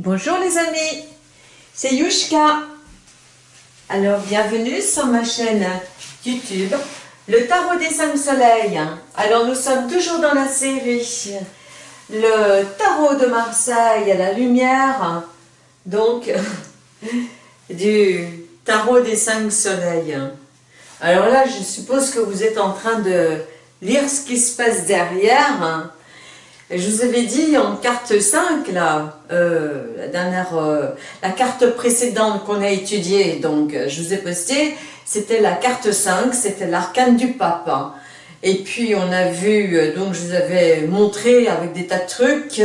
Bonjour les amis, c'est Yushka. Alors bienvenue sur ma chaîne YouTube, le tarot des cinq soleils. Alors nous sommes toujours dans la série, le tarot de Marseille à la lumière, donc du tarot des cinq soleils. Alors là je suppose que vous êtes en train de lire ce qui se passe derrière je vous avais dit en carte 5, là, euh, la dernière, euh, la carte précédente qu'on a étudiée, donc euh, je vous ai posté, c'était la carte 5, c'était l'arcane du pape. Et puis on a vu, donc je vous avais montré avec des tas de trucs,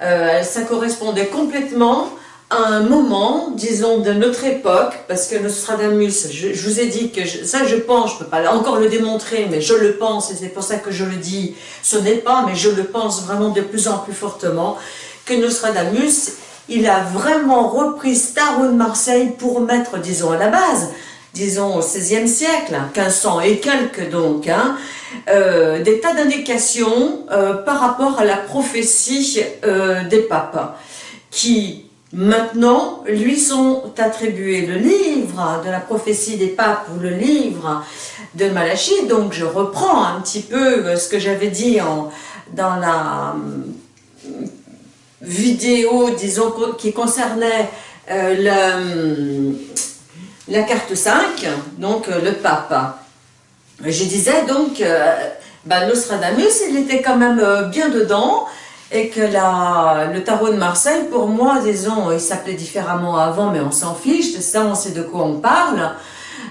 ça correspondait complètement un moment, disons, de notre époque, parce que Nostradamus, je, je vous ai dit que ça je pense, je peux pas encore le démontrer, mais je le pense, et c'est pour ça que je le dis, ce n'est pas, mais je le pense vraiment de plus en plus fortement, que Nostradamus, il a vraiment repris Starro de Marseille pour mettre, disons, à la base, disons au XVIe siècle, 1500 et quelques donc, hein, euh, des tas d'indications euh, par rapport à la prophétie euh, des papes, qui Maintenant, lui sont attribués le livre de la prophétie des papes ou le livre de Malachie. Donc je reprends un petit peu euh, ce que j'avais dit dans la euh, vidéo, disons, qui concernait euh, la carte 5, donc le pape. Je disais donc, ben, Nostradamus, il était quand même bien dedans, et que la, le tarot de Marseille, pour moi, disons, il s'appelait différemment avant, mais on s'en fiche, ça on sait de quoi on parle,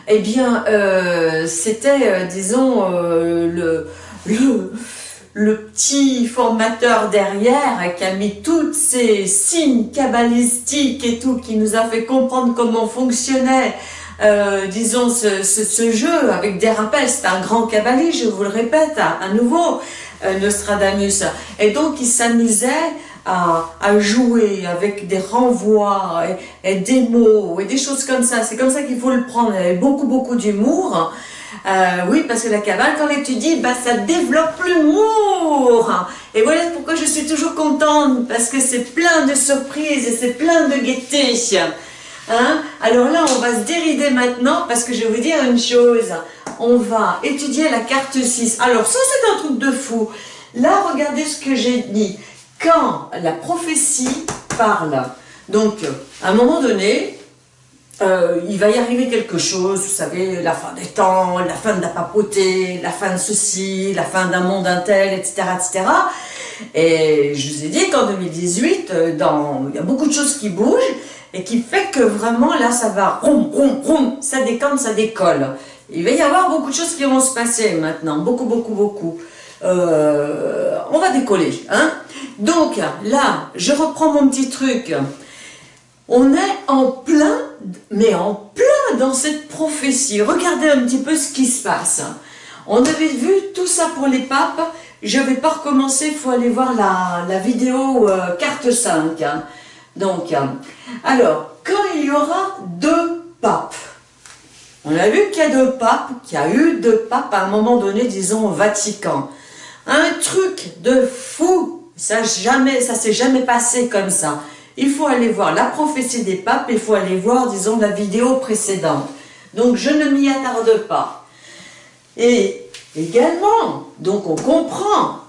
eh bien, euh, c'était, euh, disons, euh, le, le, le, petit formateur derrière qui a mis tous ces signes cabalistiques et tout, qui nous a fait comprendre comment fonctionnait disons, ce, ce, jeu avec des rappels, c'est un grand cabaliste, je vous le répète à nouveau, Nostradamus. Et donc, il s'amusait à, à, jouer avec des renvois et, des mots et des choses comme ça. C'est comme ça qu'il faut le prendre. Avait beaucoup, beaucoup d'humour. Euh, oui, parce que la cabale, quand elle étudie, bah, ça développe l'humour. Et voilà pourquoi je suis toujours contente, parce que c'est plein de surprises et c'est plein de gaieté. Hein? Alors là, on va se dérider maintenant, parce que je vais vous dire une chose on va étudier la carte 6. Alors ça c'est un truc de fou. Là, regardez ce que j'ai dit. Quand la prophétie parle, donc à un moment donné, euh, il va y arriver quelque chose, vous savez, la fin des temps, la fin de la papauté, la fin de ceci, la fin d'un monde intel, etc., etc. Et je vous ai dit qu'en 2018, euh, dans, il y a beaucoup de choses qui bougent et qui fait que vraiment là, ça va, rom, rom, rom, ça décante, ça décolle. Il va y avoir beaucoup de choses qui vont se passer maintenant, beaucoup, beaucoup, beaucoup. Euh, on va décoller. Hein Donc là, je reprends mon petit truc. On est en plein, mais en plein dans cette prophétie. Regardez un petit peu ce qui se passe. On avait vu tout ça pour les papes. Je ne vais pas recommencer, il faut aller voir la, vidéo euh, carte 5. Hein. Donc, alors, quand il y aura deux papes, on a vu qu'il y a deux papes, qu'il y a eu deux papes à un moment donné, disons, au Vatican. Un truc de fou, ça jamais, ça s'est jamais passé comme ça. Il faut aller voir la prophétie des papes, il faut aller voir, disons, la vidéo précédente. Donc, je ne m'y attarde pas. Et également, donc on comprend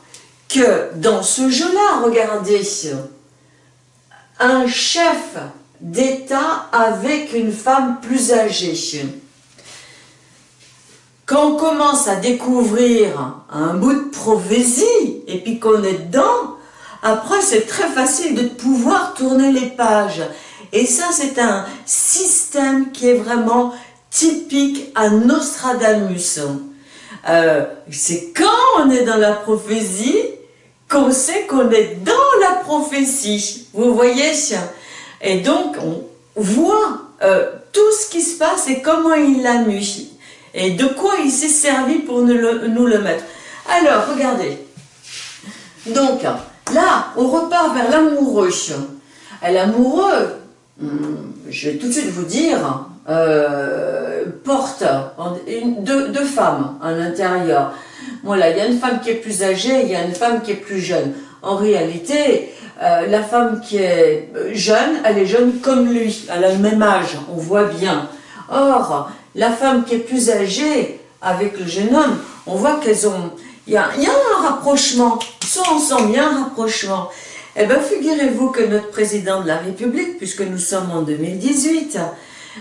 que dans ce jeu-là, regardez, un chef d'État avec une femme plus âgée. Quand on commence à découvrir un bout de prophétie et puis qu'on est dedans, après c'est très facile de pouvoir tourner les pages. Et ça c'est un système qui est vraiment typique à Nostradamus. Euh, c'est quand on est dans la prophétie qu'on sait qu'on est dans la prophétie. Vous voyez Et donc on voit euh, tout ce qui se passe et comment il l'a mis et de quoi il s'est servi pour nous le, mettre? Alors, regardez. Donc, là, on repart vers l'amoureux. L'amoureux, hmm, je vais tout de suite vous dire, euh, porte deux, femmes à l'intérieur. Voilà, il y a une femme qui est plus âgée, il y a une femme qui est plus jeune. en réalité, euh, la femme qui est jeune, elle est jeune comme lui, elle a le même âge, on voit bien. Or, la femme qui est plus âgée, avec le jeune homme, on voit qu'elles ont... Il y, a, un rapprochement, ils sont ensemble, il y a un rapprochement. Eh bien, figurez-vous que notre président de la République, puisque nous sommes en 2018,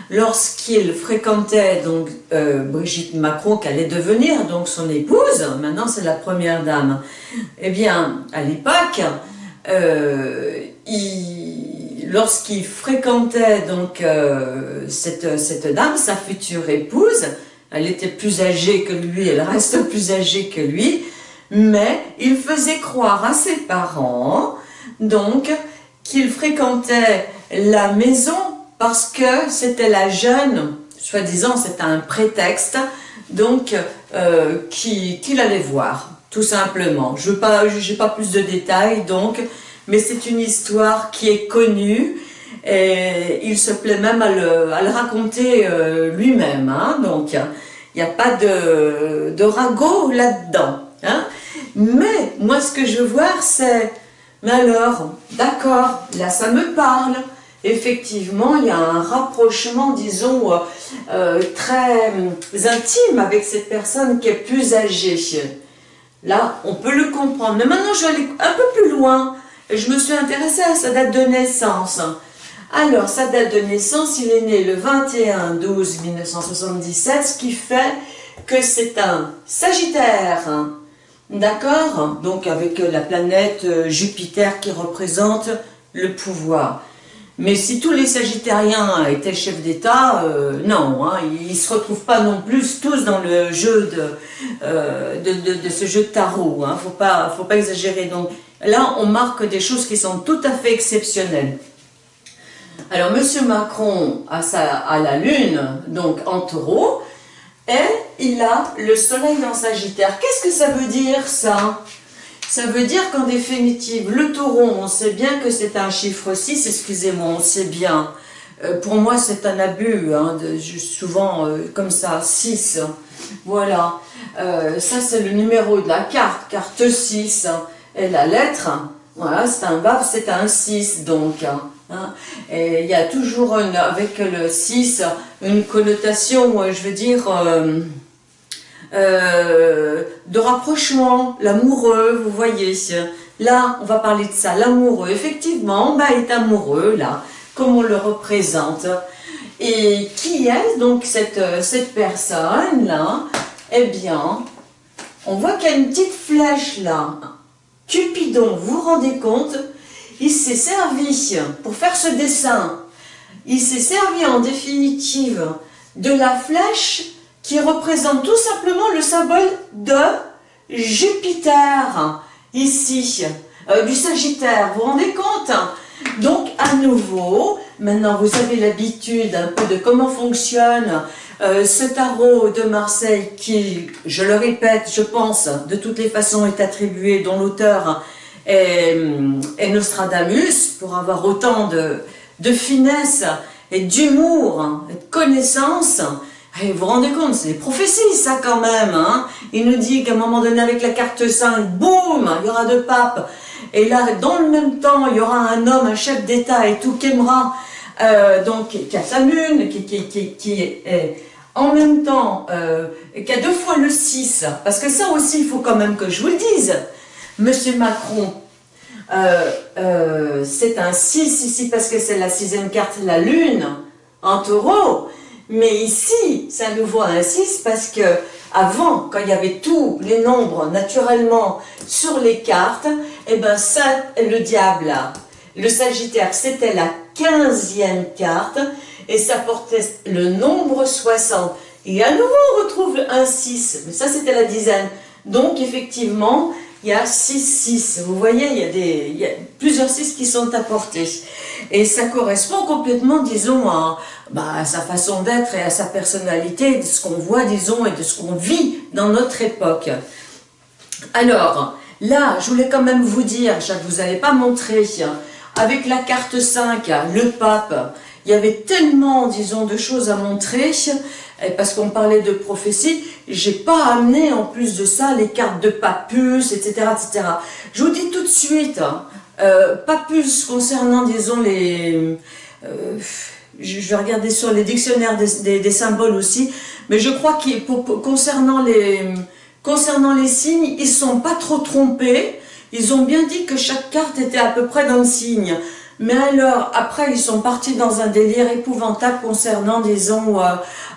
lorsqu'il fréquentait donc euh, Brigitte Macron, qu'elle allait devenir donc son épouse, maintenant c'est la première dame, eh bien, à l'époque, euh, lorsqu'il fréquentait donc euh, cette, dame, sa future épouse, elle était plus âgée que lui, elle reste plus âgée que lui, mais il faisait croire à ses parents, donc, qu'il fréquentait la maison parce que c'était la jeune, soi-disant c'était un prétexte, donc euh, qu'il allait voir, tout simplement. Je n'ai pas, pas plus de détails, donc, mais c'est une histoire qui est connue, et il se plaît même à le, raconter euh, lui-même, hein, donc il n'y a pas de, de ragot là-dedans. Hein. Mais moi ce que je voir c'est, mais alors, d'accord, là ça me parle, effectivement, il y a un rapprochement, disons, euh, euh, très intime avec cette personne qui est plus âgée. Là, on peut le comprendre. Mais maintenant, je vais aller un peu plus loin. Je me suis intéressée à sa date de naissance. Alors, sa date de naissance, il est né le 21-12-1977, ce qui fait que c'est un Sagittaire. D'accord? Donc, avec la planète Jupiter qui représente le pouvoir. Mais si tous les Sagittariens étaient chefs d'État, euh, non, hein, ils ne se retrouvent pas non plus tous dans le jeu de, euh, ce jeu de tarot. Il hein, ne faut pas, faut pas exagérer. Donc là, on marque des choses qui sont tout à fait exceptionnelles. Alors, M. Macron a, la Lune, donc en taureau, et il a le Soleil en Sagittaire. Qu'est-ce que ça veut dire, ça? Ça veut dire qu'en définitive, le taureau, on sait bien que c'est un chiffre 6, excusez-moi, on sait bien. Euh, pour moi, c'est un abus, hein, souvent euh, comme ça, 6. Voilà. Euh, ça, c'est le numéro de la carte, carte 6. Et la lettre, voilà, c'est un baf, c'est un 6, donc. Hein. et il y a toujours, avec le 6, une connotation, je veux dire euh, de rapprochement, l'amoureux, vous voyez. Là, on va parler de ça, l'amoureux. Effectivement, bah, est amoureux, là, comme on le représente. Et qui est donc cette, cette personne-là Eh bien, on voit qu'il y a une petite flèche là. Cupidon, vous vous rendez compte Il s'est servi, pour faire ce dessin, il s'est servi en définitive de la flèche qui représente tout simplement le symbole de Jupiter, ici, euh, du Sagittaire, vous vous rendez compte Donc, à nouveau, maintenant vous avez l'habitude un peu de comment fonctionne euh, ce tarot de Marseille qui, je le répète, je pense, de toutes les façons est attribué, dont l'auteur est, Nostradamus, pour avoir autant de, finesse et d'humour et de connaissance, et vous vous rendez compte, c'est des prophéties ça quand même. Hein il nous dit qu'à un moment donné avec la carte 5, boum, il y aura deux papes. Et là, dans le même temps, il y aura un homme, un chef d'État et tout, qui aimera, euh, donc qui a sa qui, qui, est en même temps, euh, qui a deux fois le 6. Parce que ça aussi, il faut quand même que je vous le dise. Monsieur Macron, euh, euh c'est un 6 ici parce que c'est la sixième carte, la lune, en taureau. Mais ici, ça nous voit un 6 parce que avant, quand il y avait tous les nombres naturellement sur les cartes, eh ben ça, le diable, le Sagittaire, c'était la 15e carte et ça portait le nombre 60. Et à nouveau, on retrouve un 6, mais ça c'était la dizaine. Donc effectivement, il y a 6, 6. Vous voyez, il y a, des, il y a plusieurs 6 qui sont apportés. Et ça correspond complètement, disons, à, bah, à sa façon d'être et à sa personnalité, de ce qu'on voit, disons, et de ce qu'on vit dans notre époque. Alors, là, je voulais quand même vous dire, je ne vous avais pas montré, avec la carte 5, le pape, il y avait tellement, disons, de choses à montrer, parce qu'on parlait de prophétie, j'ai pas amené en plus de ça les cartes de Papus, etc., etc. Je vous dis tout de suite, hein, euh, Papus concernant, disons, les... Euh, je vais regarder sur les dictionnaires des, symboles aussi, mais je crois que concernant les, concernant les signes, ils sont pas trop trompés, ils ont bien dit que chaque carte était à peu près d'un signe. Mais alors, après, ils sont partis dans un délire épouvantable concernant, disons, euh,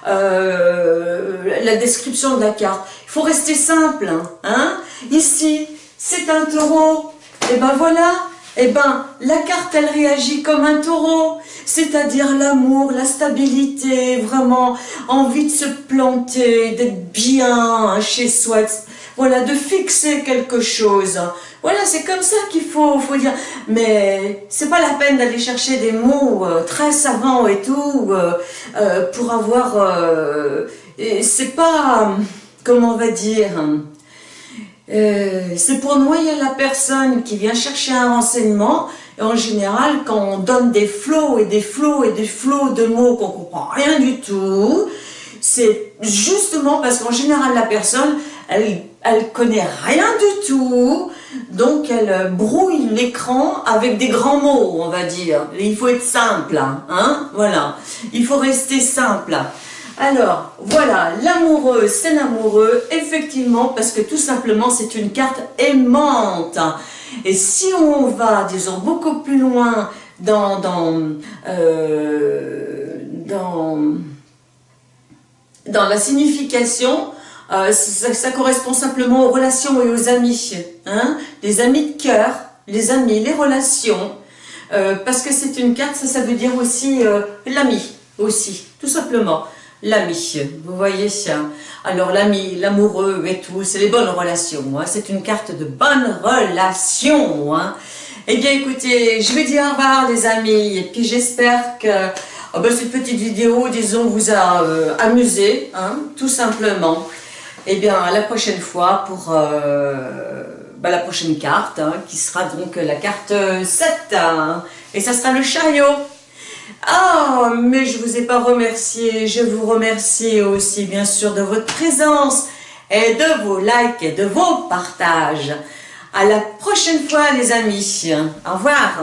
euh, la description de la carte. Il faut rester simple. Hein, hein Ici, c'est un taureau. Et ben voilà, et ben la carte, elle réagit comme un taureau. C'est-à-dire l'amour, la stabilité, vraiment envie de se planter, d'être bien chez soi, voilà, de fixer quelque chose. Voilà, c'est comme ça qu'il faut, faut dire. Mais c'est pas la peine d'aller chercher des mots euh, très savants et tout euh, euh, pour avoir. c'est pas, comment on va dire. c'est pour noyer la personne qui vient chercher un renseignement. Et en général, quand on donne des flots et des flots et des flots de mots qu'on comprend rien du tout, c'est justement parce qu'en général, la personne, elle, elle connaît rien du tout, donc elle brouille l'écran avec des grands mots, on va dire. Il faut être simple, hein, voilà. Il faut rester simple. Alors, voilà, l'amoureux, c'est l'amoureux, effectivement, parce que tout simplement, c'est une carte aimante. Et si on va, disons, beaucoup plus loin dans, euh, la signification, euh, ça, correspond simplement aux relations et aux amis. Hein les amis de cœur, les amis, les relations. Euh, parce que c'est une carte, ça, ça veut dire aussi euh, l'ami, aussi, tout simplement. L'ami, vous voyez ça. Alors l'ami, l'amoureux et tout, c'est les bonnes relations. Hein. C'est une carte de bonnes relations. Hein. Eh bien écoutez, je vais dire au revoir les amis, et puis j'espère que oh ben, cette petite vidéo, disons, vous a amusé, hein, tout simplement. Eh bien, à la prochaine fois pour euh, bah, la prochaine carte, hein, qui sera donc la carte 7. Hein. et ça sera le chariot. Ah, mais je vous ai pas remercié. Je vous remercie aussi, bien sûr, de votre présence et de vos likes et de vos partages. À la prochaine fois, les amis. Au revoir.